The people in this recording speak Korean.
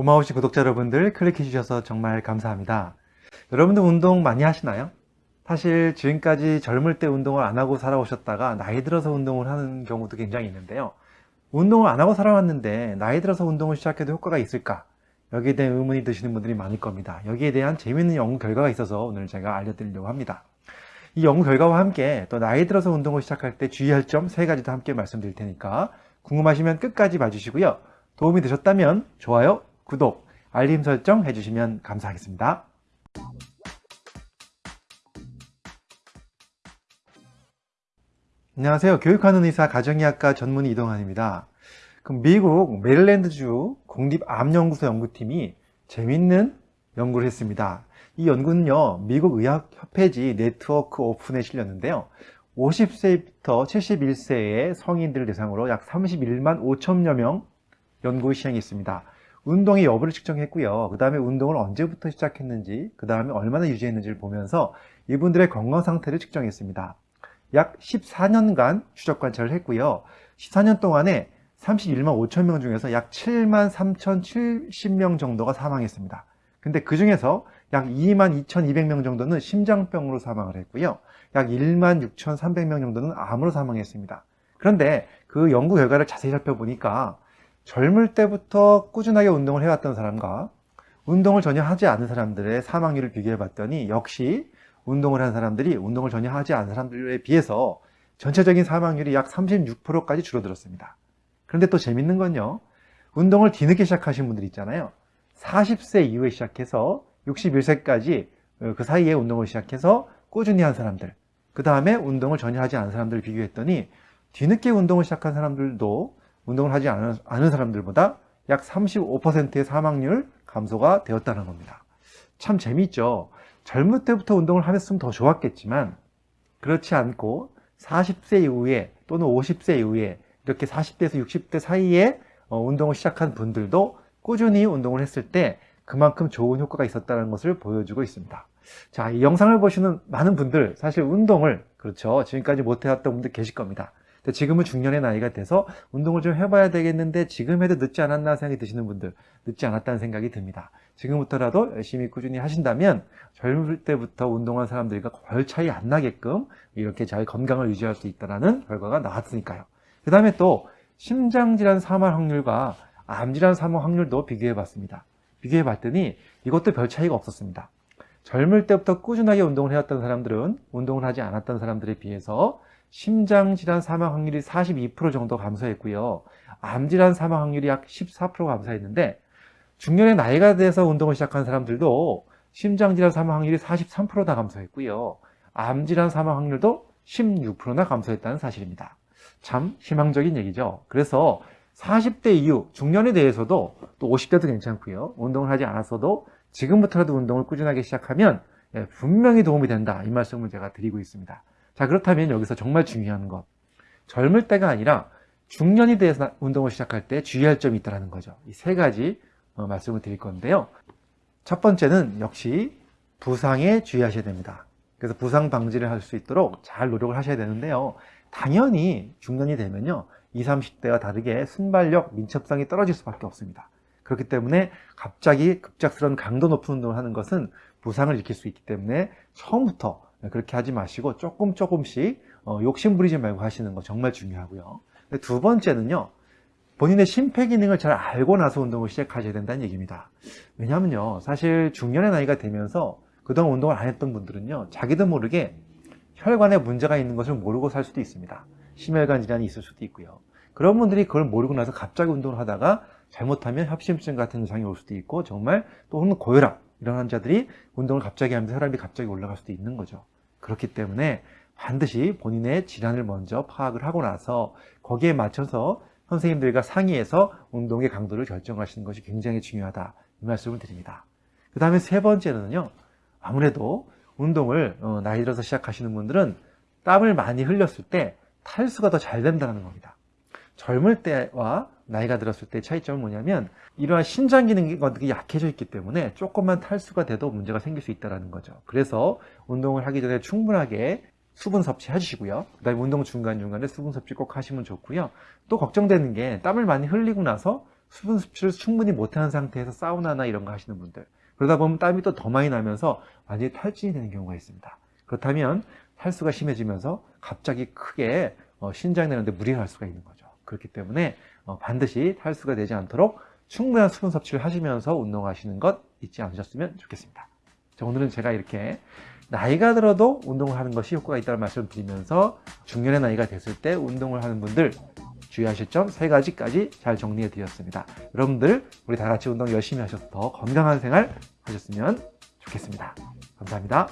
고마우신 구독자 여러분들 클릭해 주셔서 정말 감사합니다. 여러분들 운동 많이 하시나요? 사실 지금까지 젊을 때 운동을 안 하고 살아오셨다가 나이 들어서 운동을 하는 경우도 굉장히 있는데요. 운동을 안 하고 살아왔는데 나이 들어서 운동을 시작해도 효과가 있을까? 여기에 대한 의문이 드시는 분들이 많을 겁니다. 여기에 대한 재미있는 연구 결과가 있어서 오늘 제가 알려드리려고 합니다. 이 연구 결과와 함께 또 나이 들어서 운동을 시작할 때 주의할 점 세 가지도 함께 말씀드릴 테니까 궁금하시면 끝까지 봐주시고요. 도움이 되셨다면 좋아요, 구독, 알림 설정 해주시면 감사하겠습니다. 안녕하세요. 교육하는 의사 가정의학과 전문의 이동환입니다. 그럼 미국 메릴랜드주 국립암연구소 연구팀이 재밌는 연구를 했습니다. 이 연구는요, 미국 의학협회지 네트워크 오픈에 실렸는데요. 50세부터 71세의 성인들을 대상으로 약 31만 5천여 명 연구 시행했습니다. 운동의 여부를 측정했고요. 그 다음에 운동을 언제부터 시작했는지, 그 다음에 얼마나 유지했는지를 보면서 이분들의 건강 상태를 측정했습니다. 약 14년간 추적 관찰을 했고요. 14년 동안에 31만 5천 명 중에서 약 7만 3,070명 정도가 사망했습니다. 근데 그 중에서 약 2만 2,200명 정도는 심장병으로 사망을 했고요. 약 1만 6,300명 정도는 암으로 사망했습니다. 그런데 그 연구 결과를 자세히 살펴보니까 젊을 때부터 꾸준하게 운동을 해왔던 사람과 운동을 전혀 하지 않은 사람들의 사망률을 비교해 봤더니 역시 운동을 한 사람들이 운동을 전혀 하지 않은 사람들에 비해서 전체적인 사망률이 약 36%까지 줄어들었습니다. 그런데 또 재밌는 건요. 운동을 뒤늦게 시작하신 분들 있잖아요. 40세 이후에 시작해서 61세까지 그 사이에 운동을 시작해서 꾸준히 한 사람들 그 다음에 운동을 전혀 하지 않은 사람들을 비교했더니 뒤늦게 운동을 시작한 사람들도 운동을 하지 않은, 않은 사람들보다 약 35%의 사망률 감소가 되었다는 겁니다. 참 재미있죠. 젊을 때부터 운동을 하셨으면 더 좋았겠지만 그렇지 않고 40세 이후에 또는 50세 이후에 이렇게 40대에서 60대 사이에 어, 운동을 시작한 분들도 꾸준히 운동을 했을 때 그만큼 좋은 효과가 있었다는 것을 보여주고 있습니다. 자, 이 영상을 보시는 많은 분들 사실 운동을 그렇죠. 지금까지 못 해왔던 분들 계실 겁니다. 근데 지금은 중년의 나이가 돼서 운동을 좀 해봐야 되겠는데 지금 해도 늦지 않았나 생각이 드시는 분들 늦지 않았다는 생각이 듭니다. 지금부터라도 열심히 꾸준히 하신다면 젊을 때부터 운동한 사람들과 별 차이 안 나게끔 이렇게 잘 건강을 유지할 수 있다는 결과가 나왔으니까요. 그 다음에 또 심장질환 사망 확률과 암질환 사망 확률도 비교해 봤습니다. 비교해 봤더니 이것도 별 차이가 없었습니다. 젊을 때부터 꾸준하게 운동을 해왔던 사람들은 운동을 하지 않았던 사람들에 비해서 심장질환 사망 확률이 42% 정도 감소했고요. 암질환 사망 확률이 약 14% 감소했는데 중년의 나이가 돼서 운동을 시작한 사람들도 심장질환 사망 확률이 43%나 감소했고요. 암질환 사망 확률도 16%나 감소했다는 사실입니다. 참 희망적인 얘기죠. 그래서 40대 이후 중년에 대해서도 또 50대도 괜찮고요. 운동을 하지 않았어도 지금부터라도 운동을 꾸준하게 시작하면 예, 분명히 도움이 된다. 이 말씀을 제가 드리고 있습니다. 자 그렇다면 여기서 정말 중요한 것 젊을 때가 아니라 중년이 돼서 운동을 시작할 때 주의할 점이 있다는 거죠. 이 세 가지 어, 말씀을 드릴 건데요. 첫 번째는 역시 부상에 주의하셔야 됩니다. 그래서 부상 방지를 할 수 있도록 잘 노력을 하셔야 되는데요. 당연히 중년이 되면요. 20, 30대와 다르게 순발력, 민첩성이 떨어질 수밖에 없습니다. 그렇기 때문에 갑자기 급작스러운 강도 높은 운동을 하는 것은 부상을 일으킬 수 있기 때문에 처음부터 그렇게 하지 마시고 조금 조금씩 어, 욕심 부리지 말고 하시는 거 정말 중요하고요. 두 번째는요. 본인의 심폐기능을 잘 알고 나서 운동을 시작하셔야 된다는 얘기입니다. 왜냐하면요. 사실 중년의 나이가 되면서 그동안 운동을 안 했던 분들은요. 자기도 모르게 혈관에 문제가 있는 것을 모르고 살 수도 있습니다. 심혈관 질환이 있을 수도 있고요. 그런 분들이 그걸 모르고 나서 갑자기 운동을 하다가 잘못하면 협심증 같은 증상이 올 수도 있고 정말 또 혹은 고혈압 이런 환자들이 운동을 갑자기 하면서 혈압이 갑자기 올라갈 수도 있는 거죠. 그렇기 때문에 반드시 본인의 질환을 먼저 파악을 하고 나서 거기에 맞춰서 선생님들과 상의해서 운동의 강도를 결정하시는 것이 굉장히 중요하다 이 말씀을 드립니다. 그 다음에 세 번째는요 아무래도 운동을 어, 나이 들어서 시작하시는 분들은 땀을 많이 흘렸을 때 탈수가 더 잘 된다는 겁니다. 젊을 때와 나이가 들었을 때 차이점은 뭐냐면 이러한 신장 기능이 약해져 있기 때문에 조금만 탈수가 돼도 문제가 생길 수 있다는 거죠. 그래서 운동을 하기 전에 충분하게 수분 섭취 해주시고요. 그 다음에 운동 중간중간에 수분 섭취 꼭 하시면 좋고요. 또 걱정되는 게 땀을 많이 흘리고 나서 수분 섭취를 충분히 못하는 상태에서 사우나나 이런 거 하시는 분들 그러다 보면 땀이 또 더 많이 나면서 완전히 탈진이 되는 경우가 있습니다. 그렇다면 탈수가 심해지면서 갑자기 크게 어, 신장 내는데 무리가 갈 수가 있는 거죠. 그렇기 때문에 어, 반드시 탈수가 되지 않도록 충분한 수분 섭취를 하시면서 운동하시는 것 잊지 않으셨으면 좋겠습니다. 자, 오늘은 제가 이렇게 나이가 들어도 운동을 하는 것이 효과가 있다는 말씀을 드리면서 중년의 나이가 됐을 때 운동을 하는 분들 주의하실 점 세 가지까지 잘 정리해 드렸습니다. 여러분들 우리 다 같이 운동 열심히 하셔서 더 건강한 생활 하셨으면 좋겠습니다. 감사합니다.